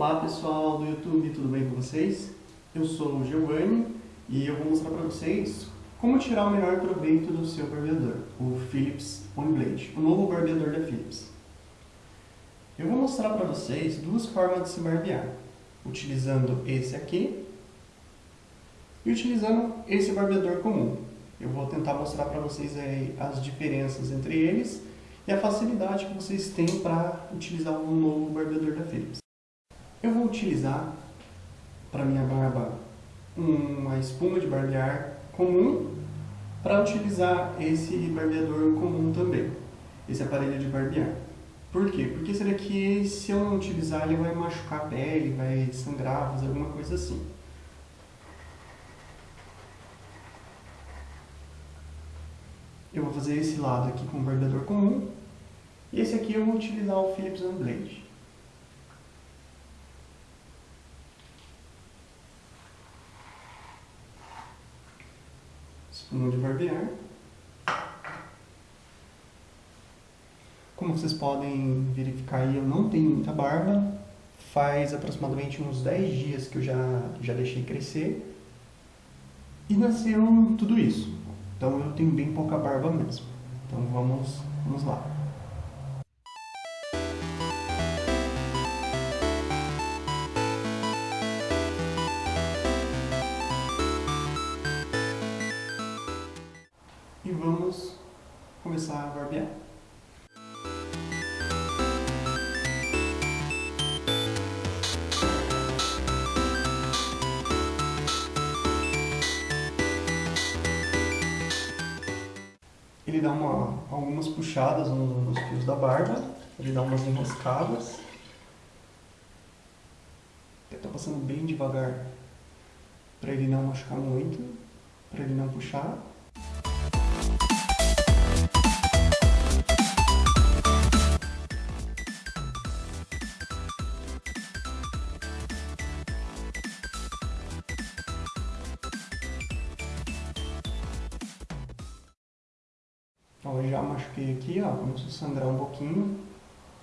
Olá pessoal do YouTube, tudo bem com vocês? Eu sou o Giovanni e eu vou mostrar para vocês como tirar o melhor proveito do seu barbeador, o Philips OneBlade, o novo barbeador da Philips. Eu vou mostrar para vocês duas formas de se barbear, utilizando esse aqui e utilizando esse barbeador comum. Eu vou tentar mostrar para vocês aí as diferenças entre eles e a facilidade que vocês têm para utilizar o novo barbeador da Philips. Eu vou utilizar para minha barba uma espuma de barbear comum para utilizar esse barbeador comum também, esse aparelho de barbear. Por quê? Porque esse daqui, se eu não utilizar, ele vai machucar a pele, vai sangrar, fazer alguma coisa assim. Eu vou fazer esse lado aqui com o barbeador comum, e esse aqui eu vou utilizar o Philips OneBlade. Espuma de barbear. Como vocês podem verificar eu não tenho muita barba. Faz aproximadamente uns 10 dias que eu já, já deixei crescer. E nasceu tudo isso. Então eu tenho bem pouca barba mesmo. Então vamos, vamos lá. E vamos começar a barbear. Ele dá uma, algumas puxadas nos fios da barba, ele dá umas enroscadas. Estou passando bem devagar para ele não machucar muito, para ele não puxar. Aqui, ó, sangrar um pouquinho,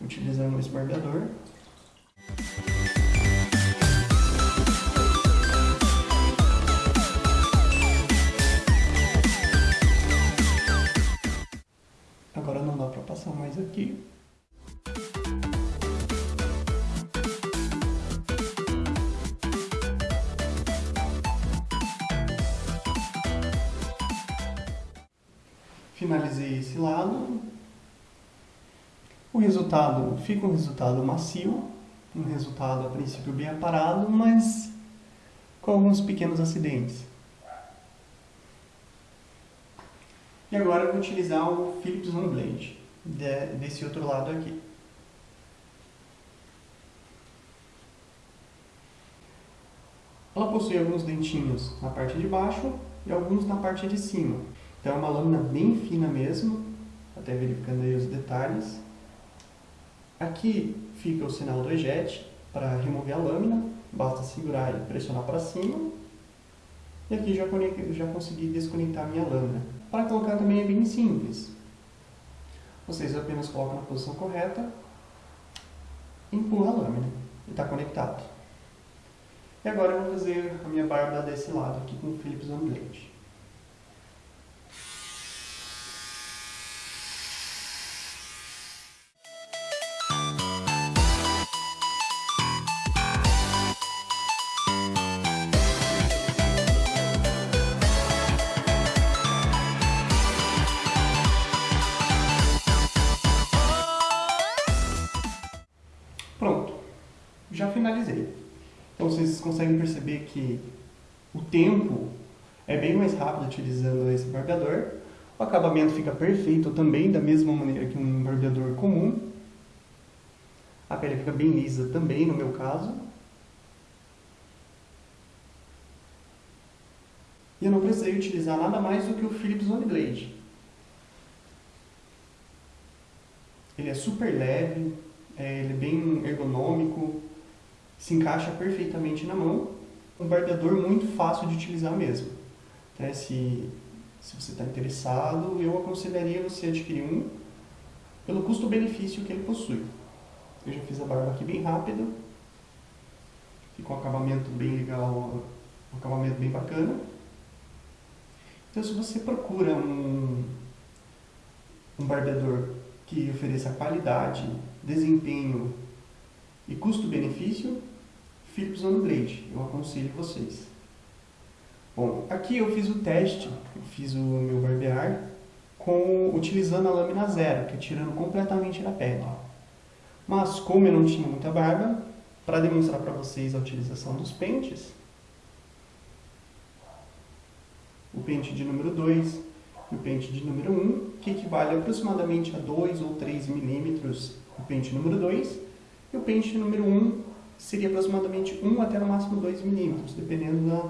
utilizando esse barbeador. Agora não dá para passar mais aqui. finalizei esse lado. O resultado fica um resultado macio, um resultado a princípio bem aparado, mas com alguns pequenos acidentes. E agora eu vou utilizar o Philips One Blade, desse outro lado aqui. Ela possui alguns dentinhos na parte de baixo e alguns na parte de cima. Então é uma lâmina bem fina mesmo, até verificando aí os detalhes. Aqui fica o sinal do eject para remover a lâmina, basta segurar e pressionar para cima. E aqui já, já consegui desconectar a minha lâmina. Para colocar também é bem simples. Vocês apenas colocam na posição correta, empurra a lâmina e está conectado. E agora eu vou fazer a minha barba desse lado aqui com o Philips OneBlade. Já finalizei. Então vocês conseguem perceber que o tempo é bem mais rápido utilizando esse barbeador. O acabamento fica perfeito também, da mesma maneira que um barbeador comum. A pele fica bem lisa também, no meu caso. E eu não precisei utilizar nada mais do que o Philips One Blade. Ele é super leve, é, ele é bem ergonômico, se encaixa perfeitamente na mão. Um barbeador muito fácil de utilizar mesmo. Então, se, se você está interessado, eu aconselharia você adquirir um pelo custo-benefício que ele possui. Eu já fiz a barba aqui bem rápido Fica um acabamento bem legal, um acabamento bem bacana. Então se você procura um, um barbeador que ofereça qualidade, desempenho e custo-benefício, Philips On Blade, eu aconselho vocês. Bom, aqui eu fiz o teste, eu fiz o meu barbear com, utilizando a lâmina zero, que é tirando completamente da pele. Mas como eu não tinha muita barba, para demonstrar para vocês a utilização dos pentes, o pente de número 2 e o pente de número 1, um, que equivale aproximadamente a 2 ou 3 milímetros o pente número 2, e o pente número 1 um seria aproximadamente 1 até no máximo 2 milímetros, dependendo da,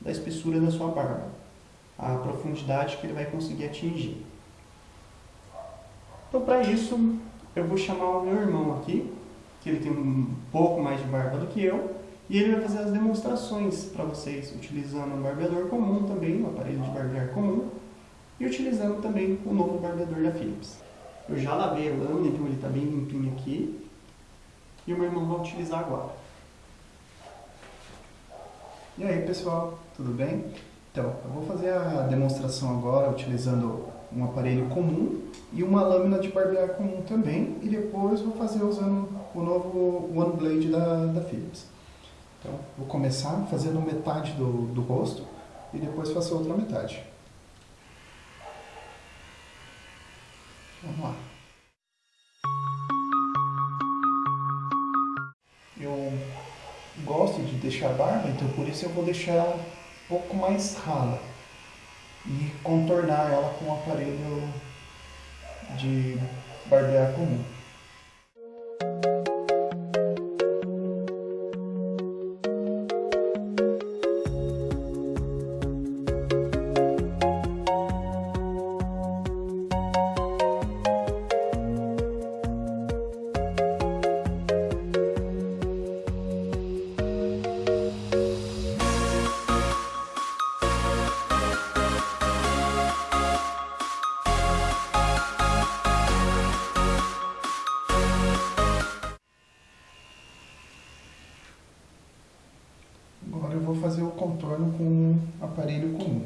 da espessura da sua barba, a profundidade que ele vai conseguir atingir. Então, para isso, eu vou chamar o meu irmão aqui, que ele tem um pouco mais de barba do que eu, e ele vai fazer as demonstrações para vocês, utilizando um barbeador comum também, um aparelho de barbear comum, e utilizando também o novo barbeador da Philips. Eu já lavei a lâmina, então ele está bem limpinho aqui, e o meu irmão vai utilizar agora. E aí pessoal, tudo bem? Então, eu vou fazer a demonstração agora utilizando um aparelho comum e uma lâmina de barbear comum também e depois vou fazer usando o novo One Blade da, da Philips. Então, vou começar fazendo metade do, do rosto e depois faço a outra metade. Vamos lá. Deixar barba, então por isso eu vou deixar ela um pouco mais rala e contornar ela com o aparelho de barbear comum. Agora eu vou fazer o contorno com um aparelho comum.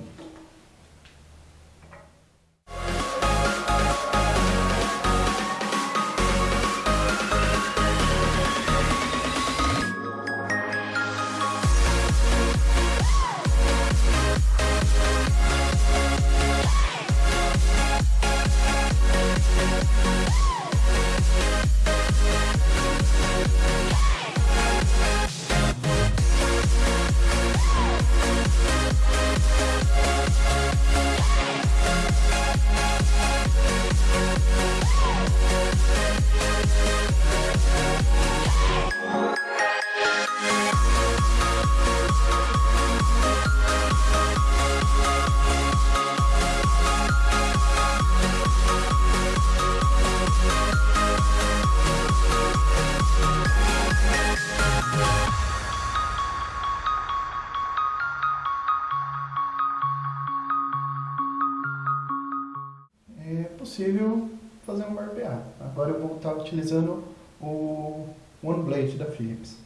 Estar utilizando o One Blade da Philips.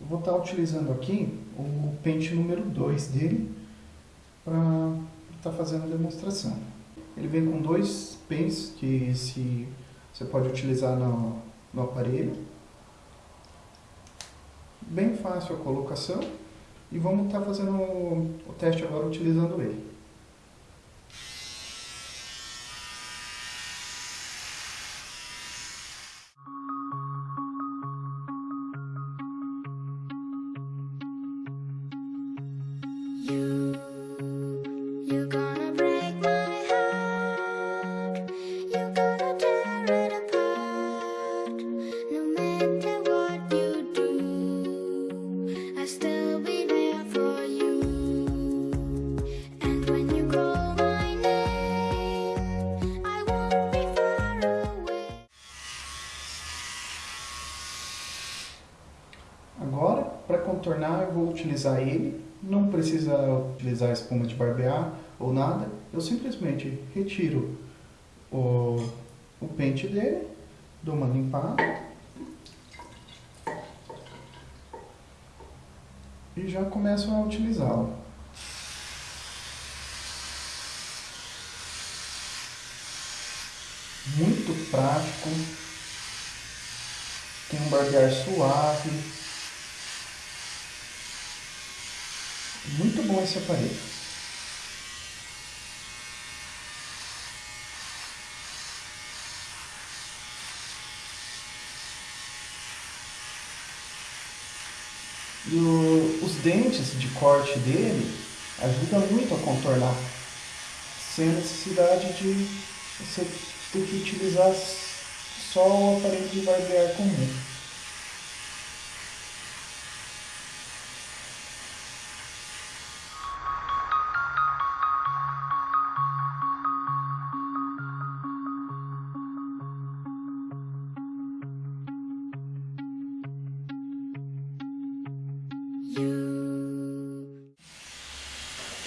Eu vou estar utilizando aqui o pente número 2 dele para estar fazendo a demonstração. Ele vem com dois pentes que se, você pode utilizar no, no aparelho. Bem fácil a colocação e vamos estar fazendo o teste agora utilizando ele. Contornar, eu vou utilizar ele. Não precisa utilizar espuma de barbear ou nada. Eu simplesmente retiro o, o pente dele, dou uma limpada. e já começo a utilizá-lo. Muito prático, tem um barbear suave, muito bom esse aparelho. E o, os dentes de corte dele ajudam muito a contornar, sem necessidade de você ter que utilizar só o aparelho de barbear comum.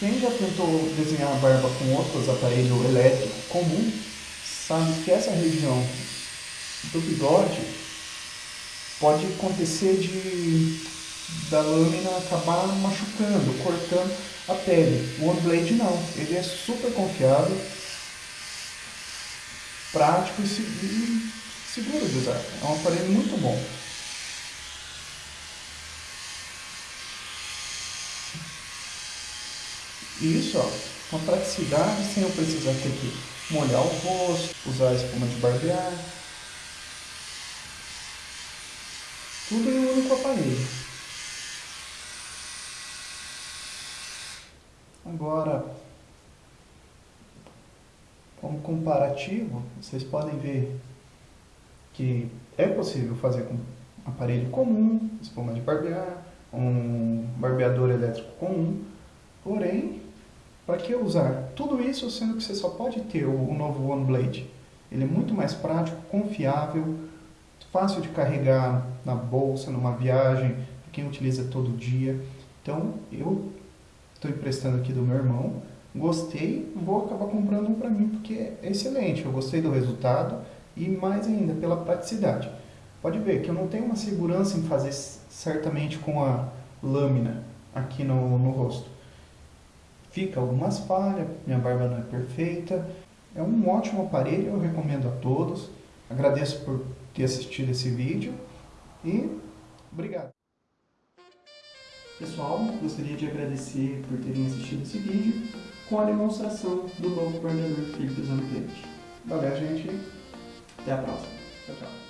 Quem já tentou desenhar a barba com outros aparelhos elétricos comum sabe que essa região do bigode pode acontecer de da lâmina acabar machucando, cortando a pele. O OneBlade não, ele é super confiável, prático e seguro de usar. É um aparelho muito bom. Isso, ó, praticidade sem eu precisar ter que molhar o rosto, usar a espuma de barbear. Tudo em um único aparelho. Agora, como comparativo, vocês podem ver que é possível fazer com aparelho comum, espuma de barbear, um barbeador elétrico comum, porém para que usar tudo isso sendo que você só pode ter o, novo OneBlade? Ele é muito mais prático, confiável, fácil de carregar na bolsa, numa viagem, para quem utiliza todo dia. Então, eu estou emprestando aqui do meu irmão, gostei, vou acabar comprando um para mim porque é excelente. Eu gostei do resultado e mais ainda pela praticidade. Pode ver que eu não tenho uma segurança em fazer certamente com a lâmina aqui no, no rosto fica algumas falhas, minha barba não é perfeita. É um ótimo aparelho, eu recomendo a todos. Agradeço por ter assistido esse vídeo e obrigado. Pessoal, gostaria de agradecer por terem assistido esse vídeo com a demonstração do novo barbeador Philips Unplugged. Valeu, gente. Até a próxima.